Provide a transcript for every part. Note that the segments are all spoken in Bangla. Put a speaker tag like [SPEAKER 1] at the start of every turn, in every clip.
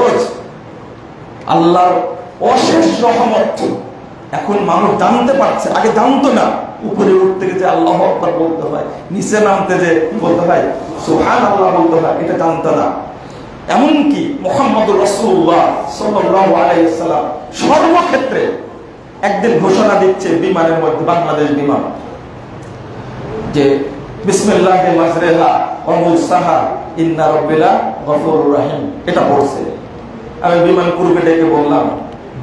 [SPEAKER 1] সহজ আল্লাহর অশেষ রহমত। এখন মানুষ জানতে পারছে, আগে জানতো না। উপরে উঠতে গেছে আল্লাহ আকবার বলতে হয়, নিচে নামতে যে বলতে হয় সুহান আল্লাহ বলতে হয়, এটা জানতো না। এমনকি মোহাম্মদ রসুল্লাহ সাল্লাম সর্বক্ষেত্রে একদিন ঘোষণা দিচ্ছে বিমানের মধ্যে, বাংলাদেশ বিমান। যে বিসমিল্লাহ মাজরেহা অমুসাহা ইন্না রব্বিলা এটা পড়ছে আমি বিমান পূর্বে ডেকে বললাম,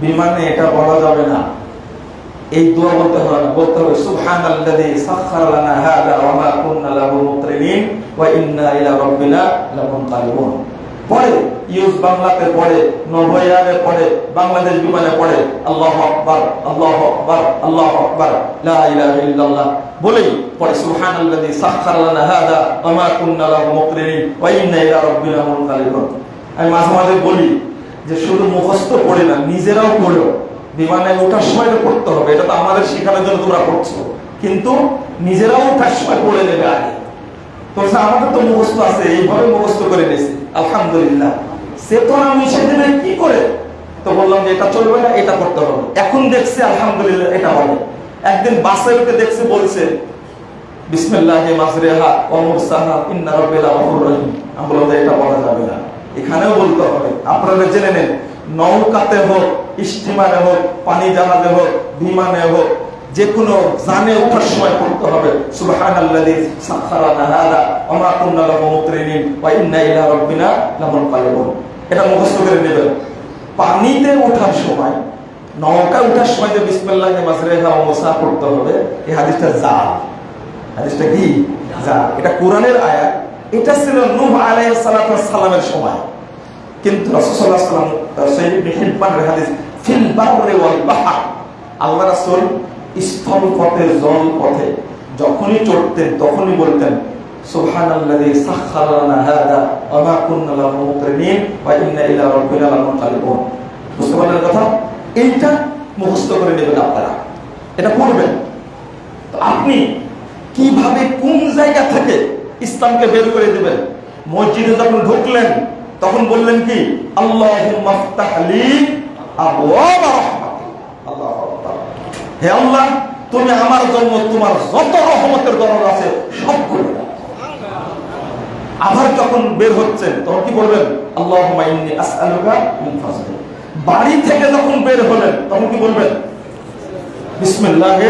[SPEAKER 1] বিমানে এটা বলা যাবে না। এই দোয়া বলতে হবে না, বলতে হবে, সুবহানাল্লাযী সাখখারা লানা হাযা ওয়া মা কুন্না লাহু মুকরিনিন ওয়া ইন্না ইলা রাব্বিনা লামুনকালিবুন পড়ে ইউজ বাংলাতে পড়ে, নভয়ারে পড়ে, বাংলাদেশ বিমানে পড়ে, আল্লাহু আকবার আল্লাহু আকবার আল্লাহু আকবার, লা ইলাহা ইল্লাল্লাহ। বলেই পড়ে সুবহানাল্লাযী সাখখারা লানা হাযা ওয়া মা কুন্না লাহু মুকরিনিন ওয়া ইন্না ইলা রাব্বিনা লামুনকালিবুন আমি মাঝে মাঝে বলি যে শুধু মুখস্থ পড়ে না, নিজেরাও পড়ো বিমানে ওঠার সময় তো পড়তে হবে, এটা তো আমাদের শেখানোর জন্য তোমরা পড়ছো কিন্তু নিজেরাও ওঠার সময় পড়ে নেবে আগে। তো আমাদের তো মুখস্থ আছে, এইভাবে মুখস্থ করে নিয়েছি, আলহামদুলিল্লাহ। চেতনা মিশে দেবে কি করে? তো বললাম যে এটা চলবে না, এটা করতে হবে। এখন দেখছে আলহামদুলিল্লাহ এটা হবে। একদিন বাসে উঠে দেখছে বলছে বিসমিল্লাহ মাজরেহা ওয়া মুরসাহা, ইন্না রহিম। আমি বললাম যে এটা বলা যাবে না। এখানেও বলতে হবে, আপনারা জেনে নেন, নৌকাতে হোক, স্টিমারে হোক, পানি জাহাজে হোক, বিমানে হোক যে কোনো জানে ওঠার সময় পড়তে হবে, সুবহানাল্লাযী সাখখারানা হাযা এটা মুখস্থ করে নেবেন। পানিতে ওঠার সময় নৌকা ওঠার সময় যে বিসমিল্লাহি মাজরেহা ওয়া মুসা পড়তে হবে, এই হাদিসটা জাল। হাদিসটা কি? জাল। এটা কোরআনের আয়াত এটা ছিল নূহ আলাইহিস সালামের সময়। কিন্তু ওয়াসাল্লাম সহিহ হিব্বানের হাদিস, ফিল বাররি ওয়াল বাহর। আল্লাহ রাসূল স্থল পথে, জল পথে, যখনই চড়তেন, তখনই বলতেন, সুবহানাল্লাযী সাখখারা লানা হাযা ওয়া মা কুন্না লাহু মুকরিনিন ওয়া ইন্না ইলা রাব্বিনা লামুনকালিবুন বুঝতে কথা? এইটা মুখস্থ করে নেবেন আপনারা। এটা পড়বেন। তো আপনি কীভাবে কোন জায়গা থেকে ইসলামকে বের করে দিবেন। মসজিদে যখন ঢুকলেন, তখন বললেন কি? আল্লাহু হে আল্লাহ, তুমি আমার জন্য তোমার যত রহমতের দরজা আছে সব দাও। আবার যখন বের হচ্ছেন, তখন কি বলবেন? মিন বাড়ি থেকে যখন বের হলেন, তখন কি বলবেন? বিসমিল্লাহে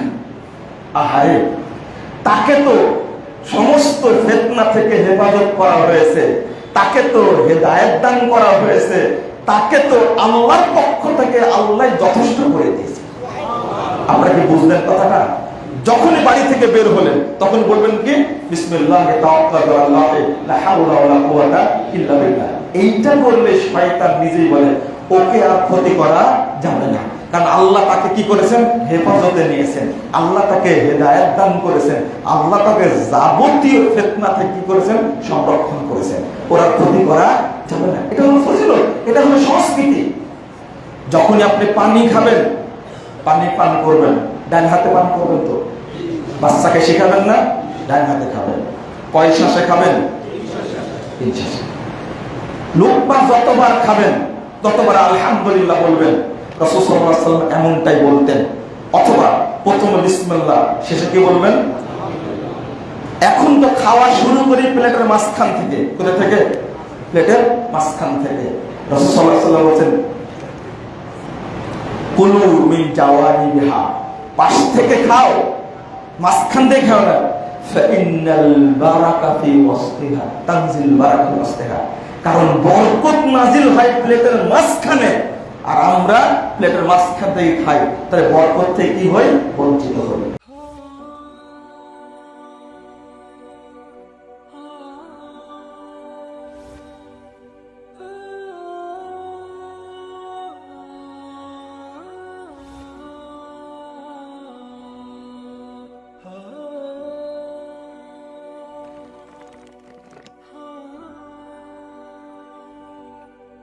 [SPEAKER 1] আহারে, তাকে তো সমস্ত ফেতনা থেকে হেফাজত করা হয়েছে, তাকে তো হেদায়ত দান করা হয়েছে, তাকে তো আল্লাহর পক্ষ থেকে আল্লাহ যথেষ্ট করে দিয়েছে। আপনারা কি বুঝলেন কথাটা? যখনই বাড়ি থেকে বের হলেন, তখন বলবেন কি? বিসমিল্লাহ এইটা বললে শয়তান নিজেই বলে, ওকে আর ক্ষতি করা যাবে না। কারণ আল্লাহ তাকে কি করেছেন? হেফাজতে নিয়েছেন। আল্লাহ তাকে হেদায়ত দান করেছেন। আল্লাহ তাকে যাবতীয় ফেতনা থেকে কি করেছেন? সংরক্ষণ করেছেন। ওরা ক্ষতি করা যাবে না। এটা হলো ফজিলত। এটা হলো সংস্কৃতি। যখনই আপনি পানি খাবেন, পানি পান করবেন, ডান হাতে পান করবেন তো? বাচ্চাকে শেখাবেন না? ডান হাতে খাবেন। পয়সা শেখাবেন? লোকমা যতবার খাবেন, ততবার আলহামদুলিল্লাহ বলবেন। এমনটাই বলতেন। অথবা প্রথমে বিসমিল্লাহ, শেষে কি বলবেন? এখন তো খাওয়া শুরু করি প্লেটের মাঝখান থেকে। কোথা থেকে? প্লেটের মাঝখান থেকে। বলছেন বিহা পাশ থেকে খাও, মাঝখান দিয়ে খাও না। কারণ বরকত নাজিল হয় প্লেটের মাঝখানে। আর আমরা প্লেটের মাঝখান থেকে খাই তাহলে বরকত থেকে কি হয়? বঞ্চিত হই।